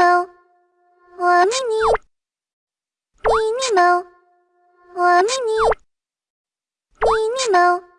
猫，我咪咪，咪咪猫，我咪咪，咪咪猫。